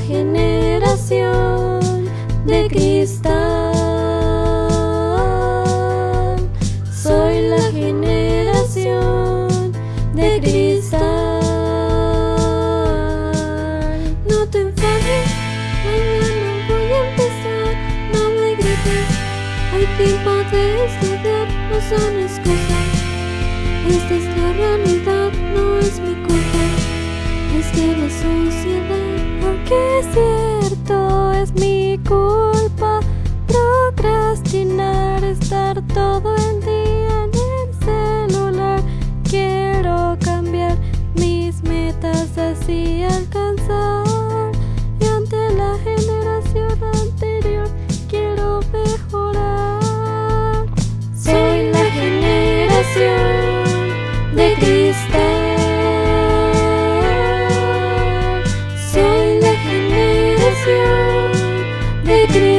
generación de cristal. Soy la generación de cristal. No te enfades, mañana voy a empezar. No me grites, hay tiempo de estudiar, no son excusas. Esta es la realidad, no es mi culpa. Es que la sociedad aunque es cierto es mi culpa procrastinar estar todo el Take it